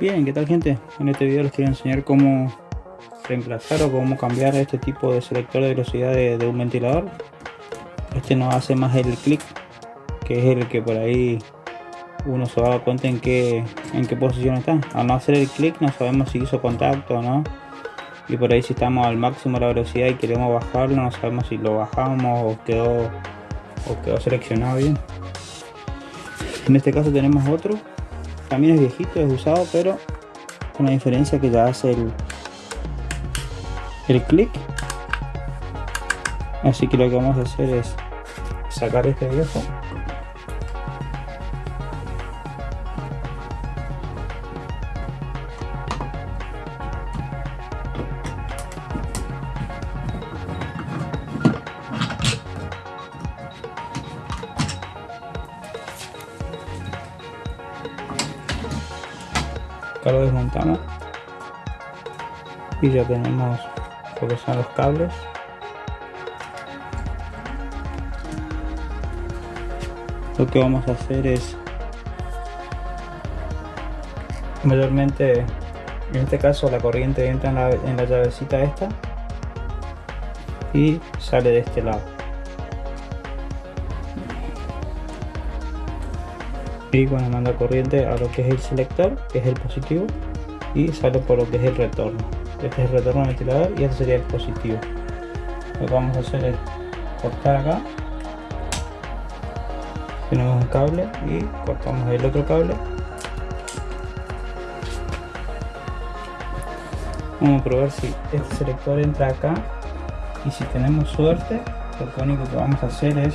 Bien, ¿qué tal gente? En este video les quiero enseñar cómo reemplazar o cómo cambiar este tipo de selector de velocidad de, un ventilador. Este no hace más el clic, que es el que por ahí uno se va a dar cuenta en qué, en qué posición está. Al no hacer el clic no sabemos si hizo contacto o no. Y por ahí si estamos al máximo de la velocidad y queremos bajarlo, no sabemos si lo bajamos o quedó, o quedó seleccionado bien. En este caso tenemos otro también es viejito, es usado, pero con la diferencia que ya hace el, el clic. Así que lo que vamos a hacer es sacar este viejo y ya tenemos lo que son los cables. Lo que vamos a hacer es mayormente en este caso la corriente entra en la, en la llavecita esta y sale de este lado. Y cuando manda corriente a lo que es el selector que es el positivo y sale por lo que es el retorno este es el retorno ventilador y este sería el positivo. Lo que vamos a hacer es cortar acá. Tenemos un cable y cortamos el otro cable. Vamos a probar si este selector entra acá. Y si tenemos suerte lo único que vamos a hacer es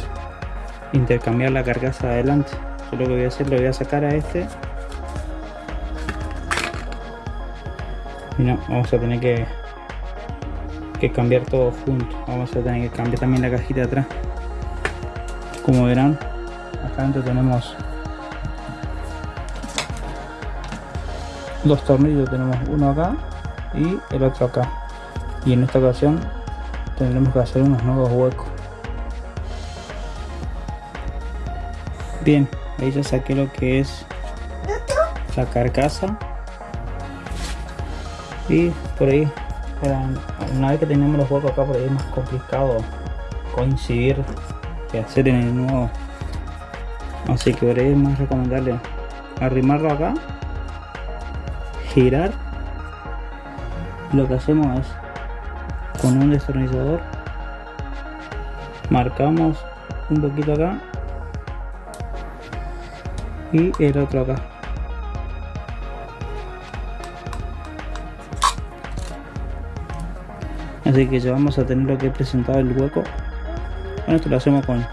intercambiar la carcasa adelante. Lo que voy a hacer, lo voy a sacar a este. Y no, vamos a tener que, que cambiar todo junto. Vamos a tener que cambiar también la cajita de atrás. Como verán, acá dentro tenemos dos tornillos. Tenemos uno acá y el otro acá. Y en esta ocasión tendremos que hacer unos nuevos huecos. Bien, ahí ya saqué lo que es la carcasa y por ahí. Una vez que tenemos los huecos acá por ahí es más complicado coincidir que hacer en el nuevo. Así que por ahí es más recomendable arrimarlo acá girar. Lo que hacemos es con un destornillador marcamos un poquito acá y el otro acá así que ya vamos a tener lo que he presentado el hueco bueno esto lo hacemos con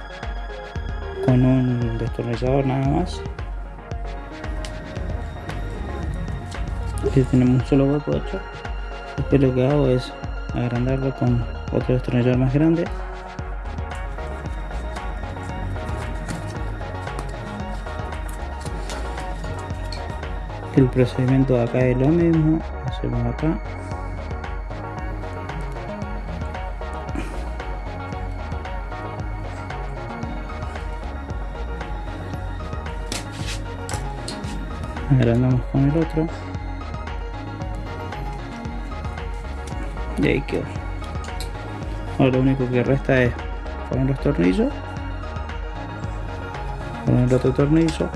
con un destornillador nada más. Aquí tenemos un solo hueco hecho. Después lo que hago es agrandarlo con otro destornillador más grande. El procedimiento de acá es lo mismo hacemos acá agrandamos con el otro. Y ahí quedó. Ahora lo único que resta es poner los tornillos. Poner el otro tornillo.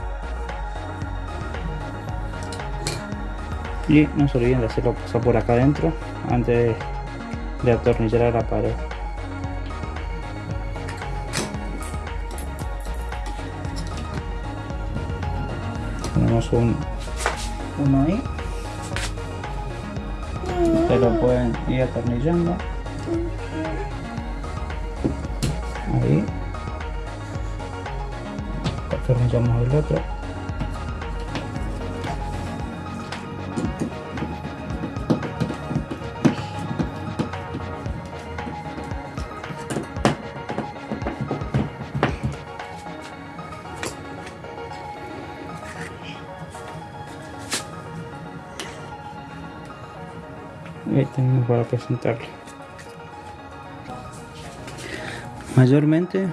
Y no se olviden de hacerlo pasar por acá adentro antes de atornillar a la pared tenemos un uno ahí. Se lo pueden ir atornillando. Ahí. Atornillamos el otro presentarlo mayormente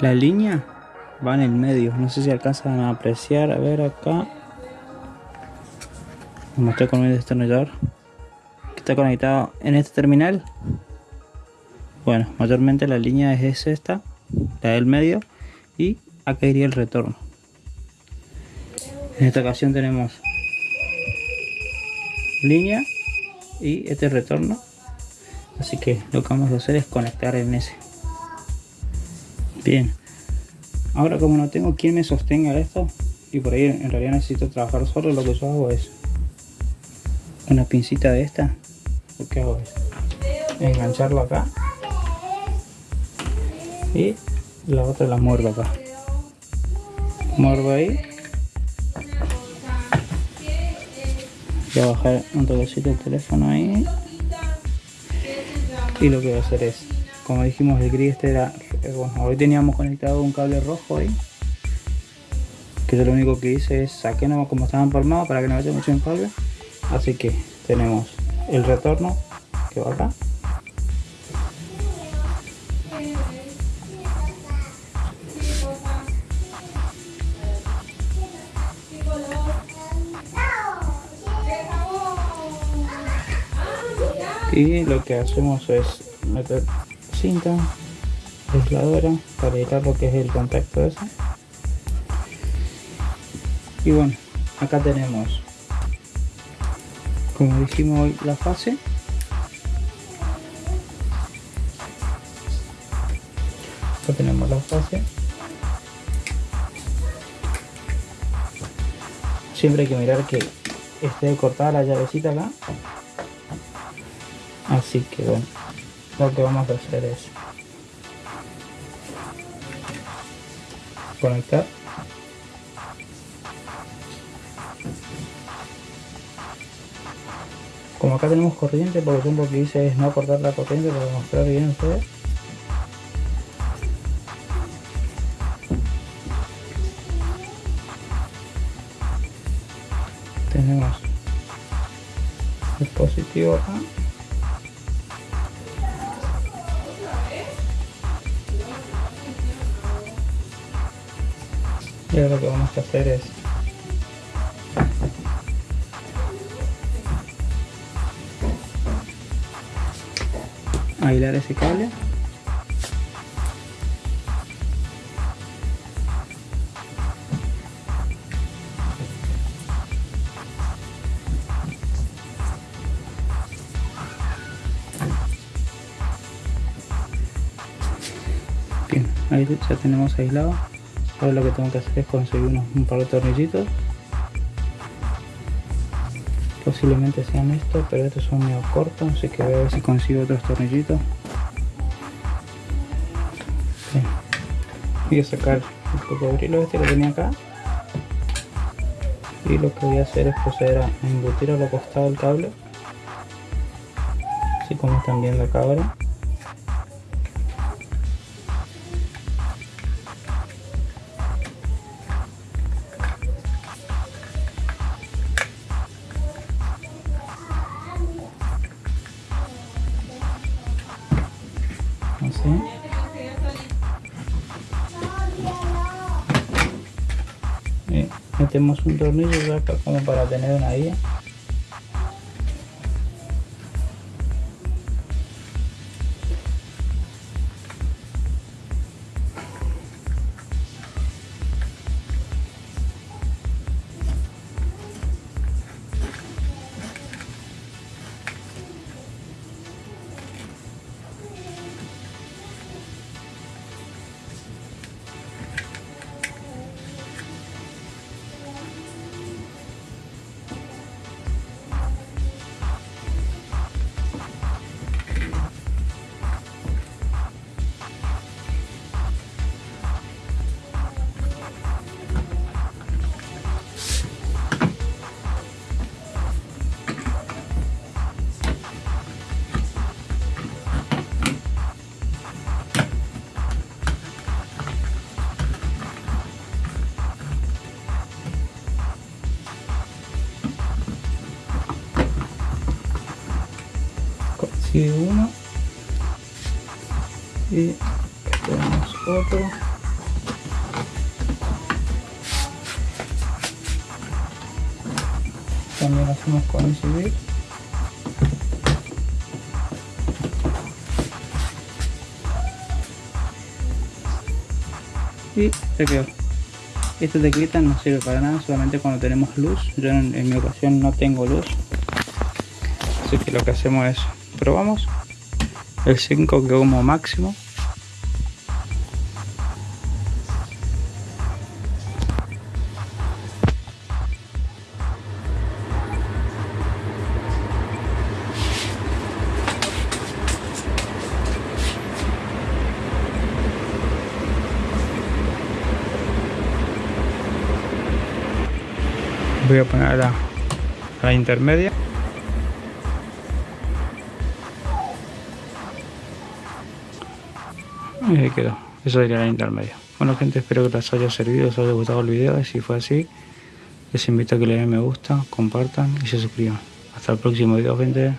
la línea va en el medio. No sé si alcanzan a apreciar. A ver acá. Mostré con el destornillador que está conectado en este terminal. Bueno mayormente la línea es esta la del medio y acá iría el retorno. En esta ocasión tenemos línea y este retorno. Así que lo que vamos a hacer es conectar en ese. Bien. Ahora como no tengo quien me sostenga esto y por ahí en realidad necesito trabajar solo lo que yo hago es una pincita de esta. Lo que hago es engancharlo acá. Y la otra la muerdo acá. Muerdo ahí voy a bajar un toquecito el teléfono ahí. Y lo que voy a hacer es como dijimos el gris este era eh, bueno hoy teníamos conectado un cable rojo ahí que yo lo único que hice es saqué nomás como estaba empalmado para que no vaya mucho en cable así que tenemos el retorno que va acá y lo que hacemos es meter cinta aisladora para evitar lo que es el contacto ese. Y bueno acá tenemos como dijimos hoy la fase. Acá tenemos la fase. Siempre hay que mirar que esté cortada la llavecita acá así que bueno lo que vamos a hacer es conectar. Como acá tenemos corriente por ejemplo lo que hice es no cortar la corriente para mostrar bien ustedes. Tenemos el positivo acá y ahora lo que vamos a hacer es aislar ese cable. Bien ahí ya tenemos aislado ahora lo que tengo que hacer es conseguir unos, un par de tornillitos. Posiblemente sean estos pero estos son medio cortos así que voy a ver si consigo otros tornillitos. Voy a sacar el cocodrilo este que tenía acá. Y lo que voy a hacer es proceder a embutir a lo costado el cable. Así como están viendo acá ahora metemos un tornillo acá como para tener una guía consigue uno. Y tenemos otro. También hacemos con ese y se quedó. Esta teclita no sirve para nada solamente cuando tenemos luz. Yo en, mi ocasión no tengo luz. Así que lo que hacemos es probamos el 5 que como máximo. Voy a poner a la, intermedia y ahí quedó. Eso sería la intermedia bueno gente espero que les haya servido os haya gustado el video. Y si fue así les invito a que le den me gusta compartan y se suscriban. Hasta el próximo video gente